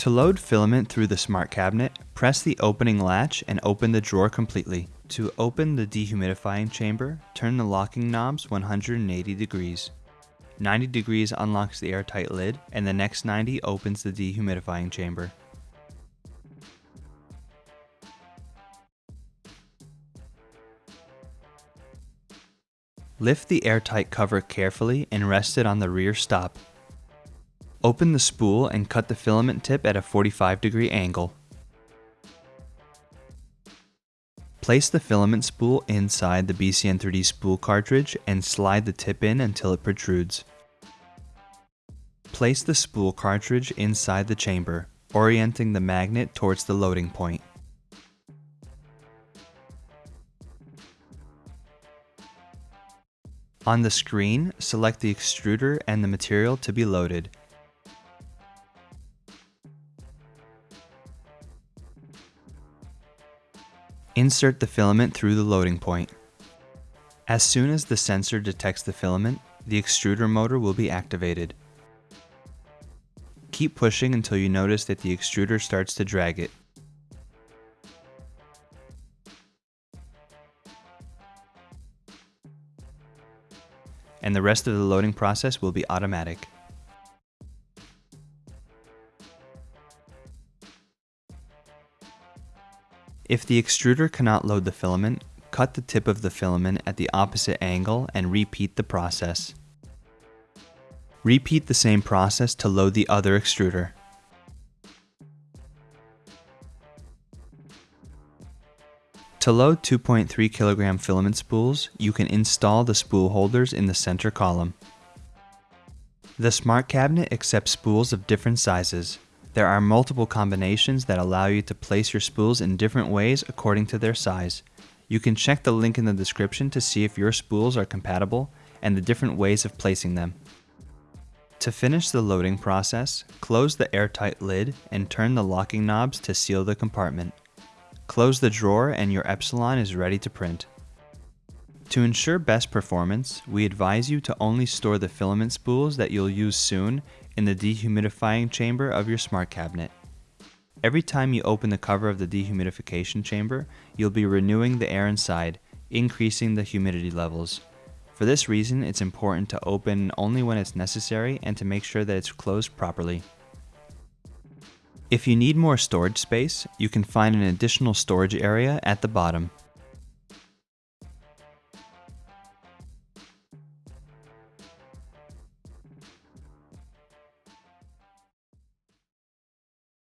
To load filament through the smart cabinet, press the opening latch and open the drawer completely. To open the dehumidifying chamber, turn the locking knobs 180 degrees. 90 degrees unlocks the airtight lid, and the next 90 opens the dehumidifying chamber. Lift the airtight cover carefully and rest it on the rear stop. Open the spool and cut the filament tip at a 45 degree angle. Place the filament spool inside the BCN3D spool cartridge and slide the tip in until it protrudes. Place the spool cartridge inside the chamber, orienting the magnet towards the loading point. On the screen, select the extruder and the material to be loaded. Insert the filament through the loading point. As soon as the sensor detects the filament, the extruder motor will be activated. Keep pushing until you notice that the extruder starts to drag it. and the rest of the loading process will be automatic. If the extruder cannot load the filament, cut the tip of the filament at the opposite angle and repeat the process. Repeat the same process to load the other extruder. To load 2.3 kilogram filament spools, you can install the spool holders in the center column. The Smart Cabinet accepts spools of different sizes. There are multiple combinations that allow you to place your spools in different ways according to their size. You can check the link in the description to see if your spools are compatible and the different ways of placing them. To finish the loading process, close the airtight lid and turn the locking knobs to seal the compartment. Close the drawer and your Epsilon is ready to print. To ensure best performance, we advise you to only store the filament spools that you'll use soon in the dehumidifying chamber of your smart cabinet. Every time you open the cover of the dehumidification chamber, you'll be renewing the air inside, increasing the humidity levels. For this reason, it's important to open only when it's necessary and to make sure that it's closed properly. If you need more storage space, you can find an additional storage area at the bottom.